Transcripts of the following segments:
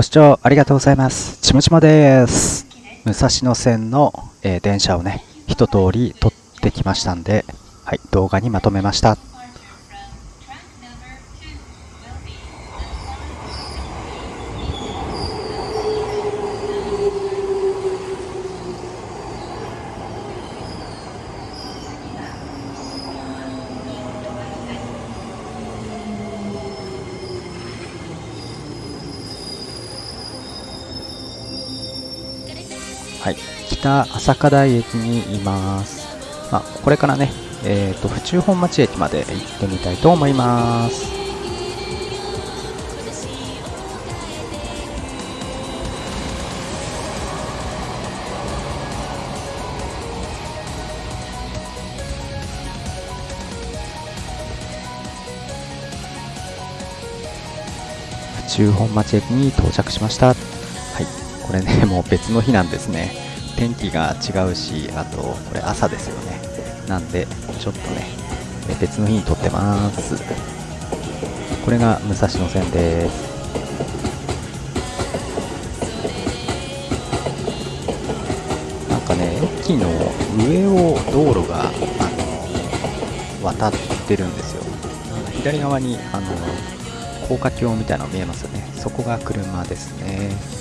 ご視聴ありがとうございます。ちもちもです。武蔵野線の、えー電車をね、一通り撮ってきましたんで、はい、動画にまとめました。はい、北朝霞台駅にいます。まあ、これからね、えっ、と、府中本町駅まで行ってみたいと思います。府中本町駅に到着しました。これね、もう別の日なんですね。天気が違うし、あと、これ朝ですよね。なんで、ちょっとね、別の日に撮ってます。これが武蔵野線です。なんかね、駅の上を道路が、あの、渡ってるんですよ。左側に、あの、高架橋みたいなの見えますよね。そこが車ですね。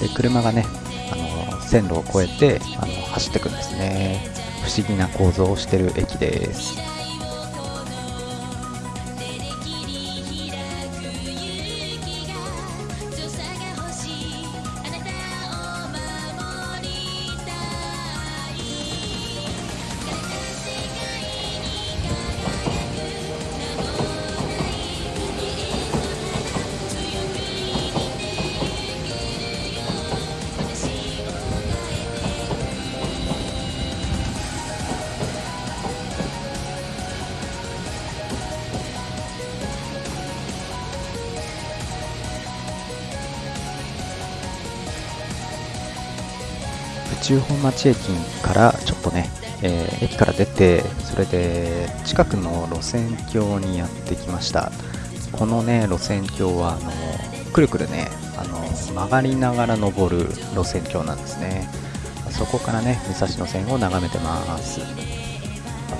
で車がねあの線路を越えてあの走っていくんですね。不思議な構造をしてる駅です。中本町駅からちょっとね、えー駅から出てそれで近くの路線橋にやってきました。このね路線橋はあのくるくるねあの曲がりながら登る路線橋なんですね。そこからね武蔵野線を眺めてます。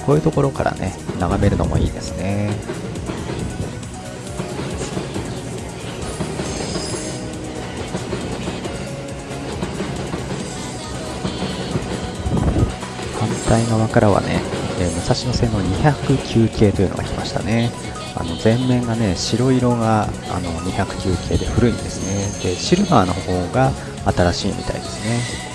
こういうところからね眺めるのもいいですね。対側からはね、えー武蔵野線の209系というのが来ましたね。あの前面がね白色があの209系で古いんですね。でシルバーの方が新しいみたいですね。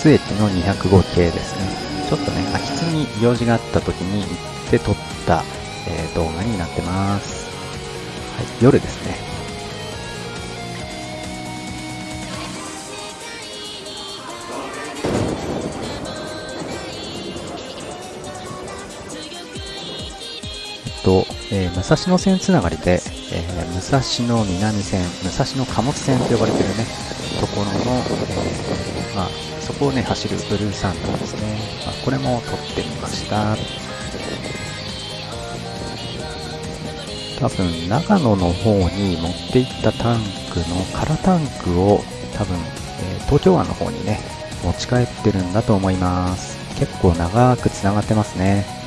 津駅の205系ですね。ちょっとね、秋津に用事があった時に行って撮った、えー動画になってます。はい、夜ですね。えっと、えー武蔵野線つながりで、えー武蔵野南線、武蔵野貨物線と呼ばれてるね、ところの、えーまあ、そこをね、走るブルーサンダーですね。まあ、これも撮ってみました。多分、長野の方に持っていったタンクの空タンクを多分、えー東京湾の方にね、持ち帰ってるんだと思います。結構長く繋がってますね。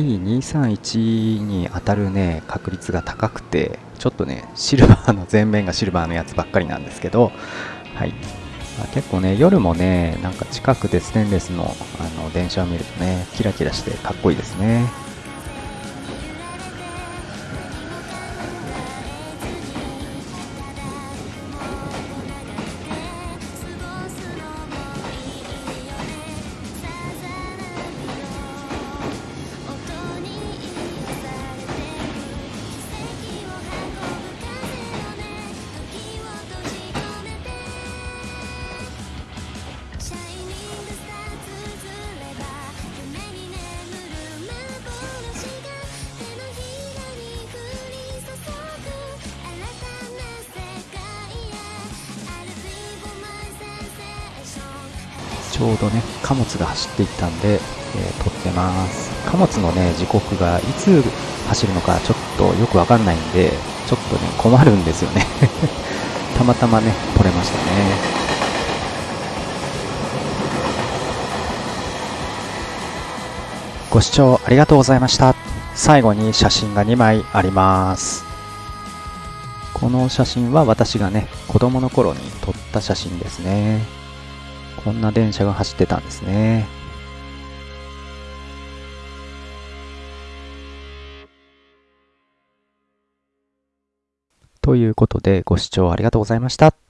E231 に当たるね確率が高くてちょっとねシルバーの前面がシルバーのやつばっかりなんですけどはい、まあ結構ね夜もねなんか近くでステンレスのあの電車を見るとねキラキラしてかっこいいですね。ちょうどね貨物が走っていったんで、えー、撮ってます。貨物のね時刻がいつ走るのかちょっとよくわかんないんでちょっとね困るんですよね。たまたまね撮れましたね。ご視聴ありがとうございました。最後に写真が2枚あります。この写真は私がね子供の頃に撮った写真ですね。こんな電車が走ってたんですねということでご視聴ありがとうございました。